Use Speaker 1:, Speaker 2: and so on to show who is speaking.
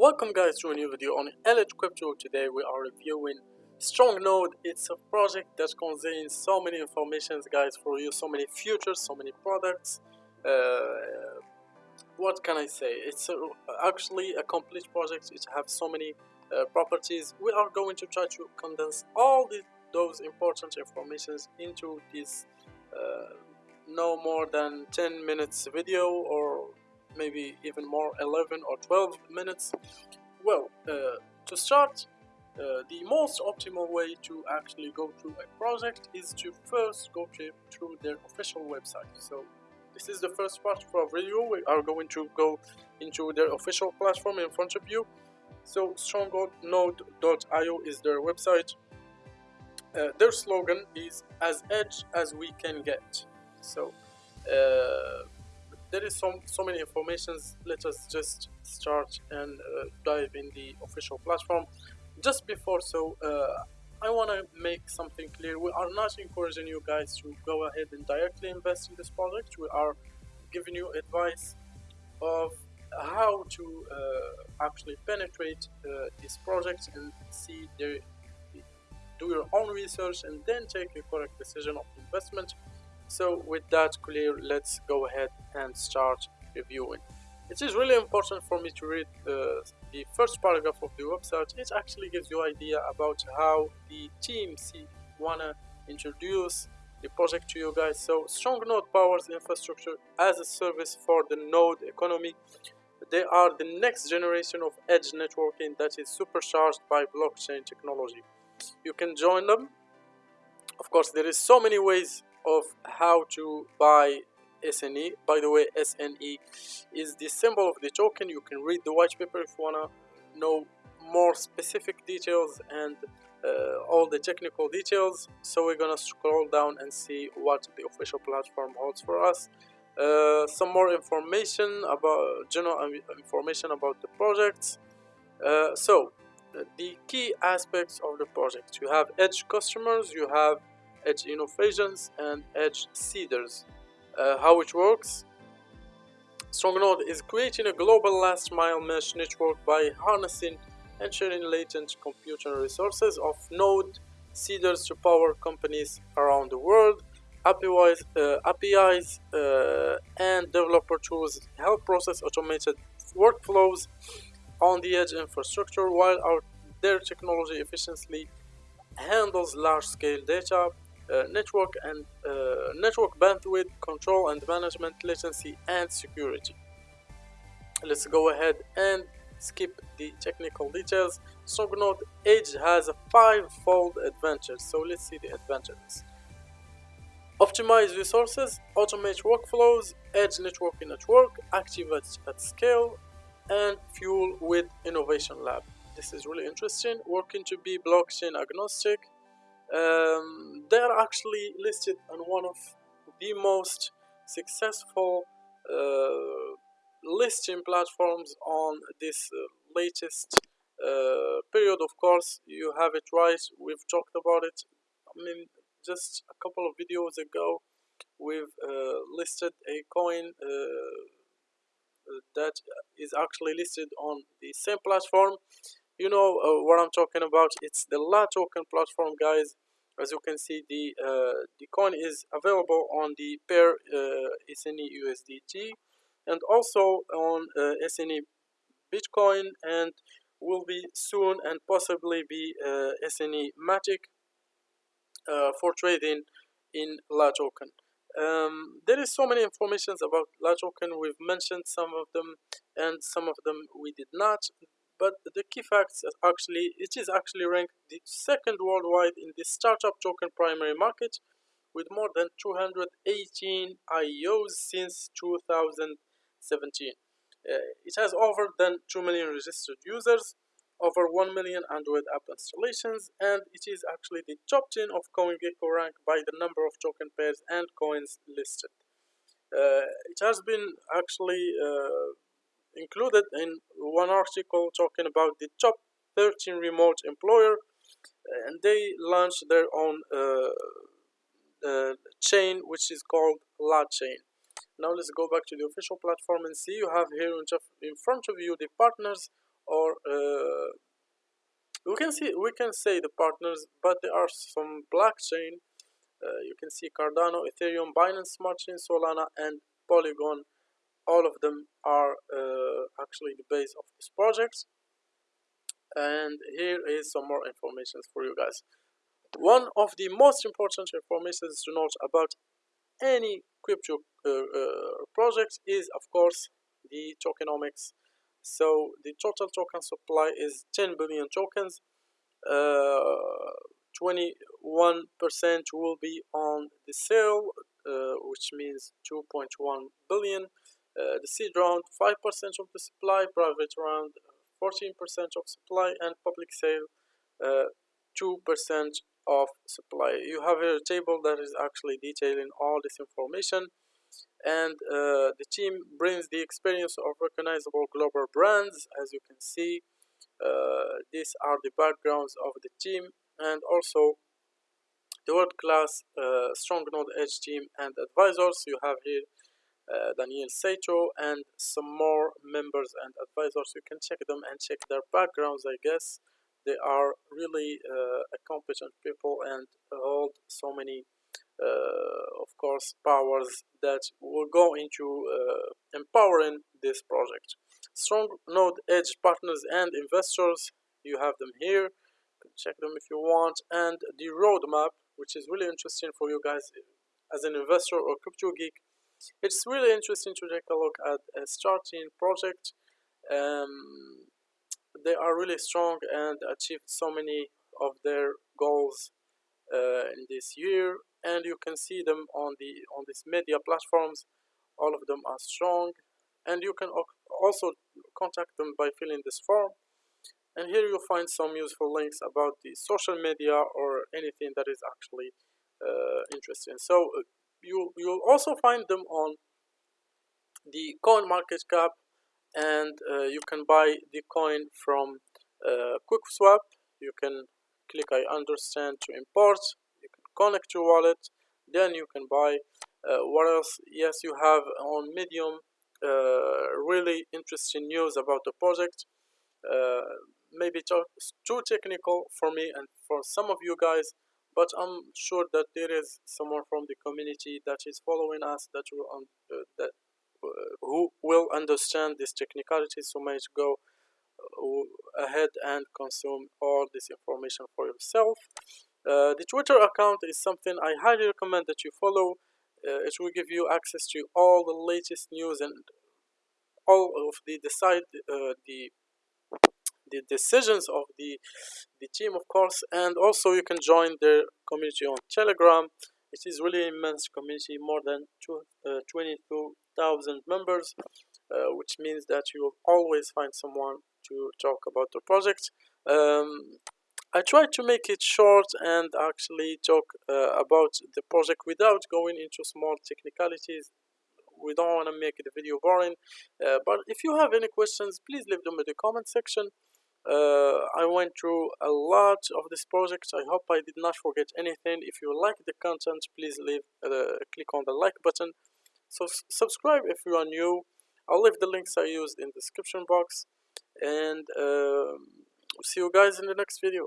Speaker 1: Welcome guys to a new video on LH Crypto. Today we are reviewing Strong Node. It's a project that contains so many informations guys for you, so many futures, so many products. Uh, what can I say? It's a, actually a complete project. It has so many uh, properties. We are going to try to condense all the, those important informations into this uh, no more than 10 minutes video or maybe even more 11 or 12 minutes. Well uh, to start uh, the most optimal way to actually go through a project is to first go through their official website. So this is the first part of our video we are going to go into their official platform in front of you. So strongnode.io is their website. Uh, their slogan is as edge as we can get. So uh, there is so, so many informations. Let us just start and uh, dive in the official platform. Just before so uh, I want to make something clear. We are not encouraging you guys to go ahead and directly invest in this project. We are giving you advice of how to uh, actually penetrate uh, this project and see the do your own research and then take a correct decision of investment so with that clear let's go ahead and start reviewing. It is really important for me to read uh, the first paragraph of the website. It actually gives you idea about how the team see wanna introduce the project to you guys. So strong node powers infrastructure as a service for the node economy. They are the next generation of edge networking that is supercharged by blockchain technology. You can join them. Of course there is so many ways of how to buy SNE. By the way, SNE is the symbol of the token. You can read the white paper if you wanna know more specific details and uh, all the technical details. So we're gonna scroll down and see what the official platform holds for us. Uh, some more information about general information about the project. Uh, so the key aspects of the project you have edge customers you have edge innovations and edge seeders. Uh, how it works? StrongNode is creating a global last mile mesh network by harnessing and sharing latent computing resources of node seeders to power companies around the world APIs, uh, APIs uh, and developer tools help process automated workflows on the edge infrastructure while our, their technology efficiently handles large-scale data network and uh, network bandwidth control and management latency and security. Let's go ahead and skip the technical details. StrongNode Edge has a five-fold advantage so let's see the advantages. Optimize resources automate workflows edge networking network activate at scale and fuel with innovation lab. This is really interesting working to be blockchain agnostic um, they're actually listed on one of the most successful uh, listing platforms on this uh, latest uh, period. Of course you have it right. We've talked about it I mean just a couple of videos ago. We've uh, listed a coin uh, that is actually listed on the same platform you know uh, what I'm talking about it's the LATOKEN platform guys. As you can see the uh, the coin is available on the pair uh, SNE USDT and also on uh, SNE Bitcoin and will be soon and possibly be uh, SNE Matic uh, for trading in LATOKEN. Um, there is so many informations about LATOKEN. We've mentioned some of them and some of them we did not but the key facts actually it is actually ranked the second worldwide in the startup token primary market with more than 218 IEOs since 2017. Uh, it has over than 2 million registered users, over 1 million Android app installations, and it is actually the top 10 of CoinGecko rank by the number of token pairs and coins listed. Uh, it has been actually uh, included in one article talking about the top 13 remote employer and they launched their own uh, uh, chain which is called La Chain. Now let's go back to the official platform and see you have here in front of you the partners or uh, we can see we can say the partners but there are some blockchain uh, you can see Cardano, Ethereum, Binance Smart Chain, Solana and Polygon all of them are uh, actually the base of this project. And here is some more information for you guys. One of the most important information to note about any crypto uh, uh, project is of course the tokenomics. So the total token supply is 10 billion tokens. 21% uh, will be on the sale uh, which means 2.1 billion the seed round 5% of the supply private round 14% of supply and public sale 2% of supply. You have a table that is actually detailing all this information and uh, the team brings the experience of recognizable global brands. As you can see uh, these are the backgrounds of the team and also the world-class uh, strong node edge team and advisors you have here uh, Daniel Saito and some more members and advisors. You can check them and check their backgrounds I guess. They are really uh, competent people and hold so many uh, of course powers that will go into uh, empowering this project. Strong node edge partners and investors you have them here. Check them if you want. And the roadmap which is really interesting for you guys as an investor or crypto geek it's really interesting to take a look at a starting project. Um, they are really strong and achieved so many of their goals uh, in this year and you can see them on the on these media platforms. All of them are strong and you can also contact them by filling this form. And here you'll find some useful links about the social media or anything that is actually uh, interesting. So uh, you you'll also find them on the coin market cap and uh, you can buy the coin from uh, QuickSwap you can click I understand to import. You can connect your wallet. Then you can buy uh, what else? Yes you have on medium uh, really interesting news about the project. Uh, maybe too technical for me and for some of you guys but I'm sure that there is someone from the community that is following us that will uh, that uh, who will understand these technicalities. So might go uh, ahead and consume all this information for yourself. Uh, the Twitter account is something I highly recommend that you follow. Uh, it will give you access to all the latest news and all of the decide uh, the the decisions of the the team of course and also you can join their community on telegram it is really immense community more than two, uh, 22,000 members uh, which means that you will always find someone to talk about the project um, I tried to make it short and actually talk uh, about the project without going into small technicalities. We don't want to make the video boring, uh, but if you have any questions, please leave them in the comment section. Uh, I went through a lot of this project. I hope I did not forget anything. If you like the content, please leave uh, click on the like button. So subscribe if you are new. I'll leave the links I used in the description box. And um, see you guys in the next video.